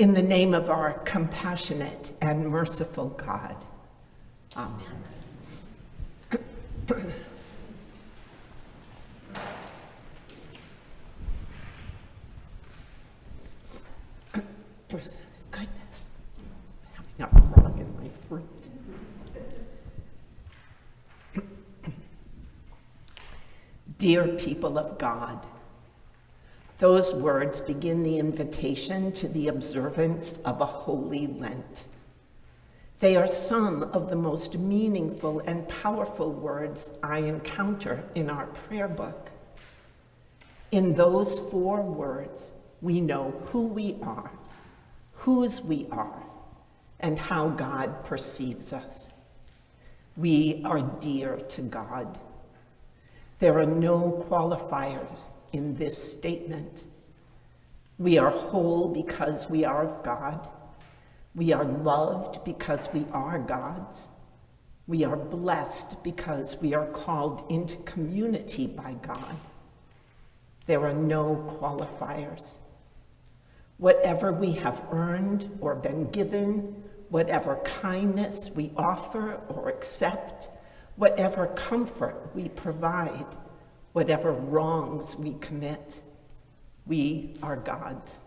In the name of our compassionate and merciful God. Amen. Dear people of God, those words begin the invitation to the observance of a holy Lent. They are some of the most meaningful and powerful words I encounter in our prayer book. In those four words, we know who we are, whose we are, and how God perceives us. We are dear to God. There are no qualifiers in this statement. We are whole because we are of God. We are loved because we are God's. We are blessed because we are called into community by God. There are no qualifiers. Whatever we have earned or been given, whatever kindness we offer or accept, whatever comfort we provide, whatever wrongs we commit. We are God's.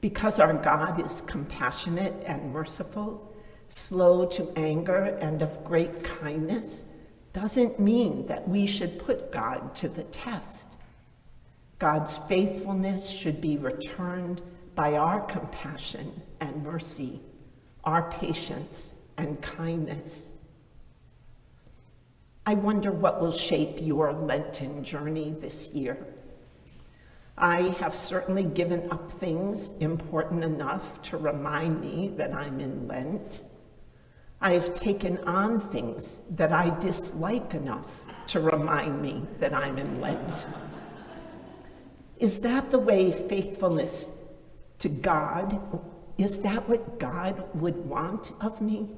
Because our God is compassionate and merciful, slow to anger and of great kindness, doesn't mean that we should put God to the test. God's faithfulness should be returned by our compassion and mercy, our patience and kindness. I wonder what will shape your Lenten journey this year. I have certainly given up things important enough to remind me that I'm in Lent. I have taken on things that I dislike enough to remind me that I'm in Lent. Is that the way faithfulness to God, is that what God would want of me?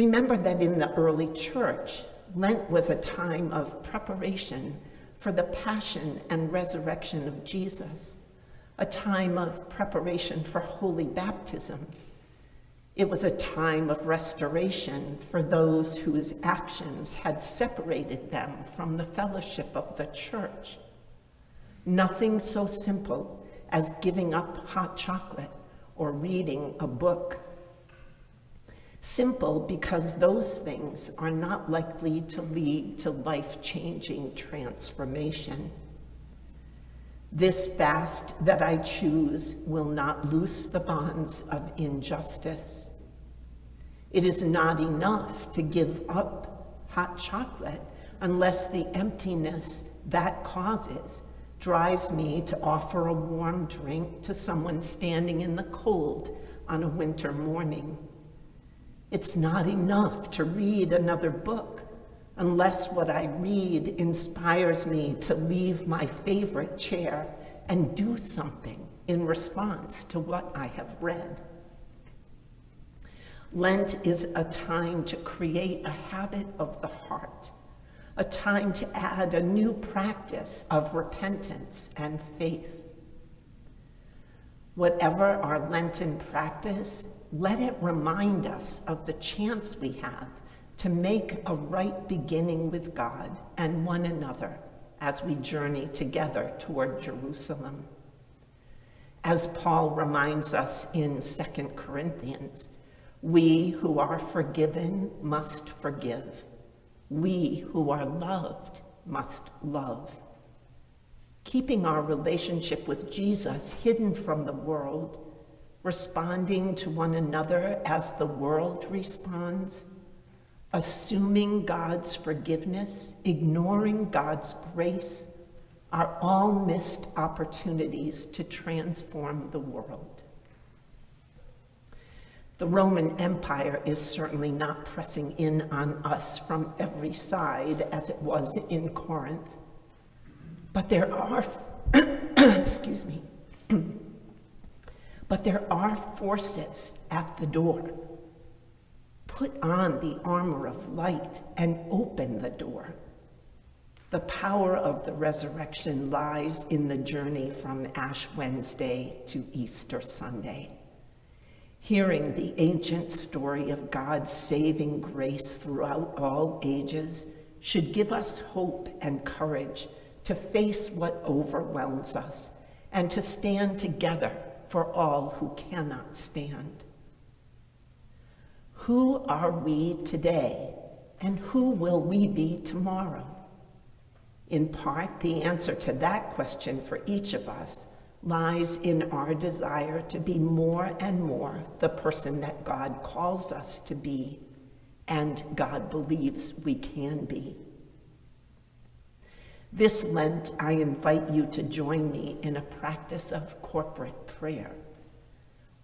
Remember that in the early church, Lent was a time of preparation for the passion and resurrection of Jesus, a time of preparation for holy baptism. It was a time of restoration for those whose actions had separated them from the fellowship of the church. Nothing so simple as giving up hot chocolate or reading a book Simple because those things are not likely to lead to life-changing transformation. This fast that I choose will not loose the bonds of injustice. It is not enough to give up hot chocolate unless the emptiness that causes drives me to offer a warm drink to someone standing in the cold on a winter morning. It's not enough to read another book unless what I read inspires me to leave my favorite chair and do something in response to what I have read. Lent is a time to create a habit of the heart, a time to add a new practice of repentance and faith. Whatever our Lenten practice, let it remind us of the chance we have to make a right beginning with God and one another as we journey together toward Jerusalem. As Paul reminds us in 2 Corinthians, we who are forgiven must forgive. We who are loved must love. Keeping our relationship with Jesus hidden from the world responding to one another as the world responds, assuming God's forgiveness, ignoring God's grace, are all missed opportunities to transform the world. The Roman Empire is certainly not pressing in on us from every side as it was in Corinth, but there are, excuse me, but there are forces at the door. Put on the armor of light and open the door. The power of the resurrection lies in the journey from Ash Wednesday to Easter Sunday. Hearing the ancient story of God's saving grace throughout all ages should give us hope and courage to face what overwhelms us and to stand together for all who cannot stand. Who are we today and who will we be tomorrow? In part, the answer to that question for each of us lies in our desire to be more and more the person that God calls us to be and God believes we can be. This Lent, I invite you to join me in a practice of corporate prayer.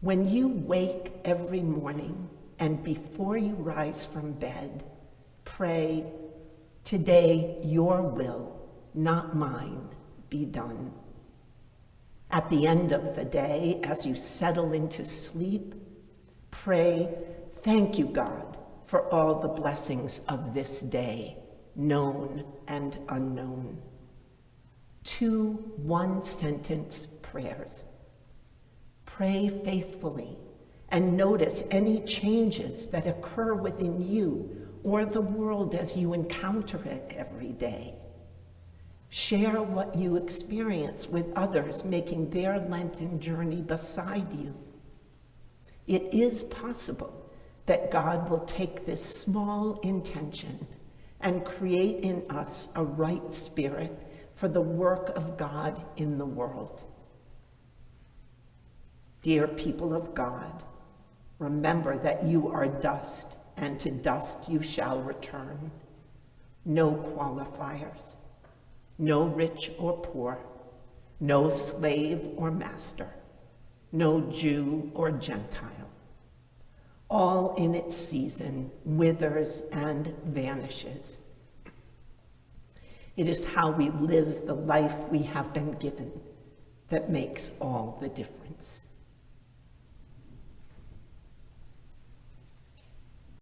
When you wake every morning and before you rise from bed, pray, Today your will, not mine, be done. At the end of the day, as you settle into sleep, pray, Thank you, God, for all the blessings of this day known and unknown. Two one sentence prayers. Pray faithfully and notice any changes that occur within you or the world as you encounter it every day. Share what you experience with others making their Lenten journey beside you. It is possible that God will take this small intention and create in us a right spirit for the work of God in the world. Dear people of God, remember that you are dust, and to dust you shall return. No qualifiers, no rich or poor, no slave or master, no Jew or Gentile all in its season withers and vanishes. It is how we live the life we have been given that makes all the difference.